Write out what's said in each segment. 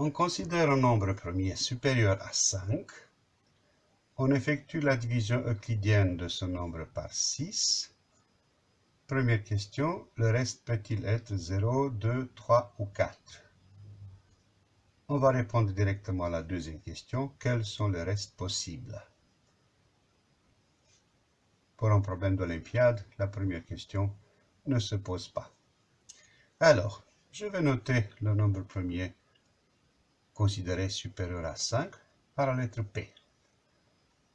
On considère un nombre premier supérieur à 5. On effectue la division euclidienne de ce nombre par 6. Première question, le reste peut-il être 0, 2, 3 ou 4 On va répondre directement à la deuxième question, quels sont les restes possibles? Pour un problème d'Olympiade, la première question ne se pose pas. Alors, je vais noter le nombre premier considéré supérieur à 5 par la lettre P.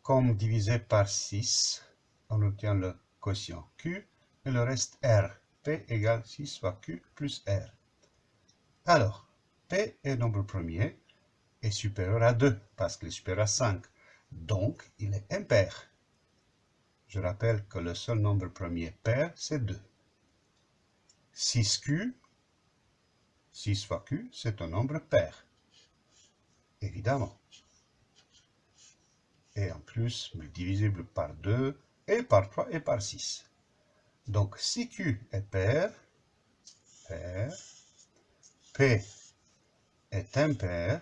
Comme divisé par 6, on obtient le quotient Q et le reste R. P égale 6 fois Q plus R. Alors, P est nombre premier est supérieur à 2 parce qu'il est supérieur à 5. Donc, il est impair. Je rappelle que le seul nombre premier pair, c'est 2. 6Q, 6 fois Q, c'est un nombre pair évidemment. Et en plus, divisible par 2, et par 3, et par 6. Donc, si Q est pair, pair, P est impair,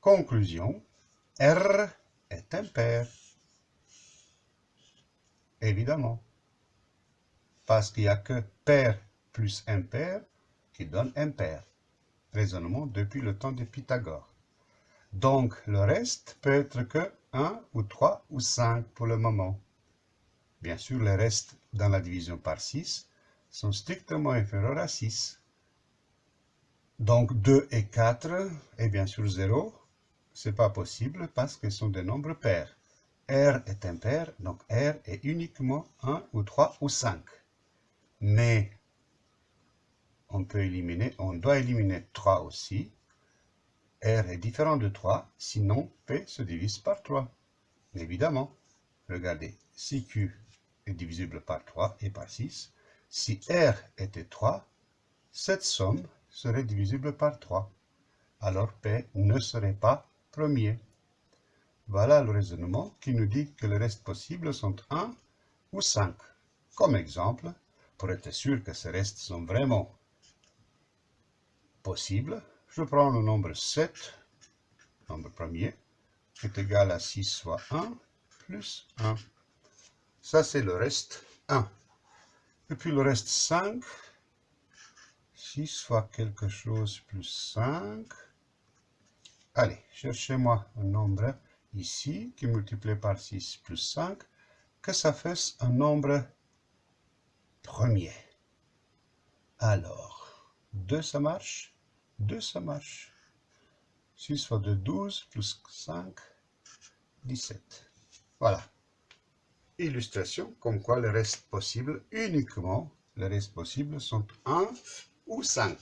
conclusion, R est impair. Évidemment. Parce qu'il n'y a que pair plus impair qui donne impair raisonnement depuis le temps de Pythagore. Donc, le reste peut être que 1 ou 3 ou 5 pour le moment. Bien sûr, les restes dans la division par 6 sont strictement inférieurs à 6. Donc 2 et 4, et bien sûr 0, c'est pas possible parce qu'ils sont des nombres pairs. R est impair, donc R est uniquement 1 ou 3 ou 5. Mais on peut éliminer, on doit éliminer 3 aussi. R est différent de 3, sinon P se divise par 3. Évidemment, regardez, si Q est divisible par 3 et par 6, si R était 3, cette somme serait divisible par 3. Alors P ne serait pas premier. Voilà le raisonnement qui nous dit que les restes possibles sont 1 ou 5. Comme exemple, pour être sûr que ces restes sont vraiment possible, je prends le nombre 7, nombre premier, qui est égal à 6 fois 1 plus 1. Ça, c'est le reste 1. Et puis le reste 5, 6 fois quelque chose plus 5. Allez, cherchez-moi un nombre ici qui multiplie par 6 plus 5, que ça fasse un nombre premier. Alors, 2 ça marche? 2, ça marche. 6 fois 2, 12, plus 5, 17. Voilà. Illustration comme quoi les restes possibles, uniquement les restes possibles sont 1 ou 5.